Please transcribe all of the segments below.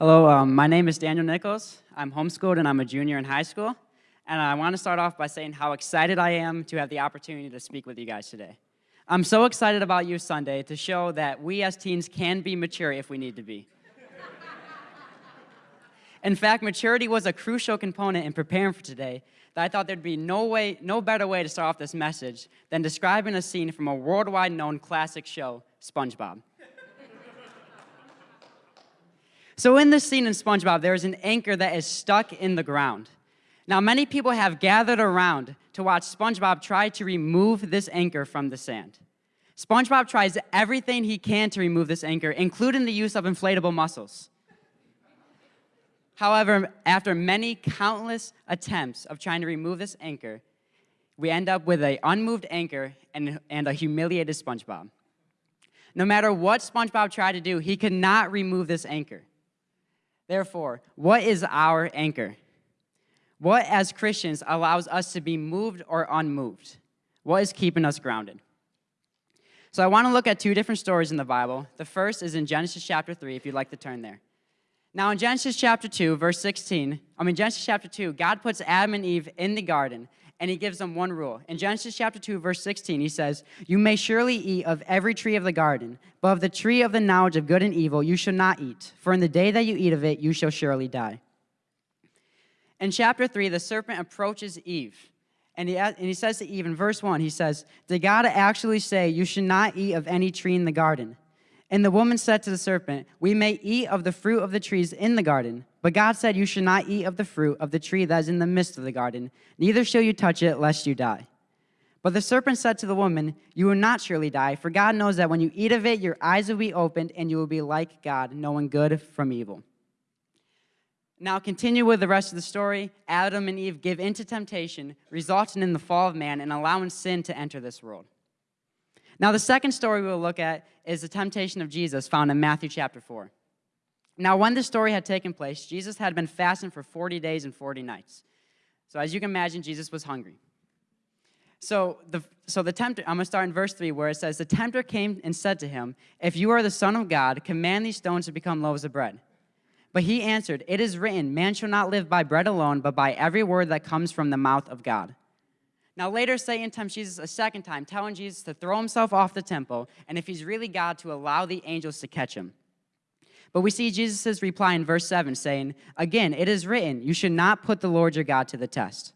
Hello, um, my name is Daniel Nichols. I'm homeschooled and I'm a junior in high school. And I want to start off by saying how excited I am to have the opportunity to speak with you guys today. I'm so excited about Youth Sunday to show that we as teens can be mature if we need to be. in fact, maturity was a crucial component in preparing for today that I thought there'd be no way, no better way to start off this message than describing a scene from a worldwide known classic show, SpongeBob. So in this scene in SpongeBob, there is an anchor that is stuck in the ground. Now, many people have gathered around to watch SpongeBob try to remove this anchor from the sand. SpongeBob tries everything he can to remove this anchor, including the use of inflatable muscles. However, after many countless attempts of trying to remove this anchor, we end up with an unmoved anchor and, and a humiliated SpongeBob. No matter what SpongeBob tried to do, he could not remove this anchor. Therefore, what is our anchor? What, as Christians, allows us to be moved or unmoved? What is keeping us grounded? So I want to look at two different stories in the Bible. The first is in Genesis chapter 3, if you'd like to turn there. Now in Genesis chapter 2, verse 16, I mean Genesis chapter 2, God puts Adam and Eve in the garden, and he gives them one rule. In Genesis chapter 2, verse 16, he says, You may surely eat of every tree of the garden, but of the tree of the knowledge of good and evil you shall not eat, for in the day that you eat of it you shall surely die. In chapter 3, the serpent approaches Eve, and he, and he says to Eve in verse 1, he says, Did God actually say, You should not eat of any tree in the garden? And the woman said to the serpent, We may eat of the fruit of the trees in the garden, but God said, You should not eat of the fruit of the tree that is in the midst of the garden, neither shall you touch it, lest you die. But the serpent said to the woman, You will not surely die, for God knows that when you eat of it, your eyes will be opened, and you will be like God, knowing good from evil. Now, continue with the rest of the story. Adam and Eve give in to temptation, resulting in the fall of man and allowing sin to enter this world. Now, the second story we'll look at is the temptation of Jesus found in Matthew chapter 4. Now, when this story had taken place, Jesus had been fasting for 40 days and 40 nights. So as you can imagine, Jesus was hungry. So the, so the tempter, I'm going to start in verse 3 where it says, The tempter came and said to him, If you are the Son of God, command these stones to become loaves of bread. But he answered, It is written, Man shall not live by bread alone, but by every word that comes from the mouth of God. Now later Satan tempts Jesus a second time, telling Jesus to throw himself off the temple, and if he's really God, to allow the angels to catch him. But we see Jesus' reply in verse 7 saying, Again, it is written, you should not put the Lord your God to the test.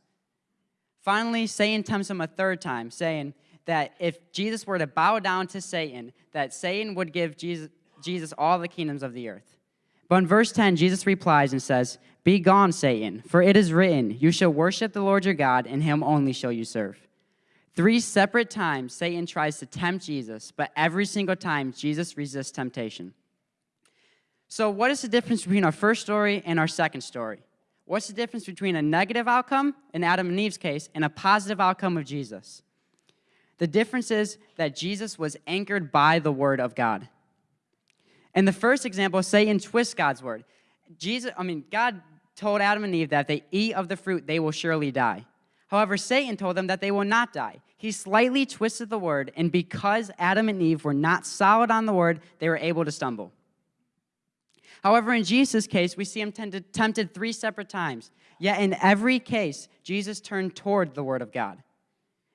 Finally, Satan tempts him a third time, saying that if Jesus were to bow down to Satan, that Satan would give Jesus, Jesus all the kingdoms of the earth. But in verse 10, Jesus replies and says, Be gone, Satan, for it is written, You shall worship the Lord your God, and him only shall you serve. Three separate times, Satan tries to tempt Jesus, but every single time, Jesus resists temptation. So what is the difference between our first story and our second story? What's the difference between a negative outcome, in Adam and Eve's case, and a positive outcome of Jesus? The difference is that Jesus was anchored by the word of God. In the first example, Satan twists God's word. Jesus, I mean, God told Adam and Eve that if they eat of the fruit, they will surely die. However, Satan told them that they will not die. He slightly twisted the word, and because Adam and Eve were not solid on the word, they were able to stumble. However, in Jesus' case, we see him tempted, tempted three separate times. Yet in every case, Jesus turned toward the word of God.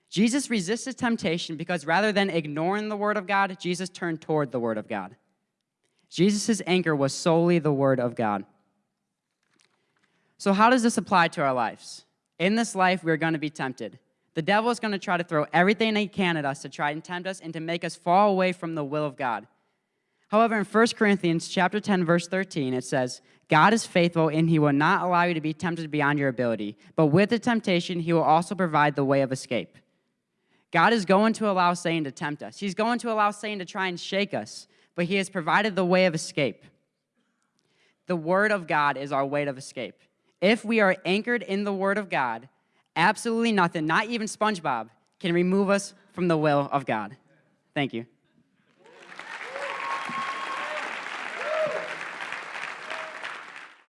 Jesus resisted temptation because rather than ignoring the word of God, Jesus turned toward the word of God. Jesus' anchor was solely the word of God. So how does this apply to our lives? In this life, we're going to be tempted. The devil is going to try to throw everything he can at us to try and tempt us and to make us fall away from the will of God. However, in 1 Corinthians chapter 10, verse 13, it says, God is faithful and he will not allow you to be tempted beyond your ability, but with the temptation, he will also provide the way of escape. God is going to allow Satan to tempt us. He's going to allow Satan to try and shake us but he has provided the way of escape. The word of God is our way of escape. If we are anchored in the word of God, absolutely nothing, not even SpongeBob, can remove us from the will of God. Thank you.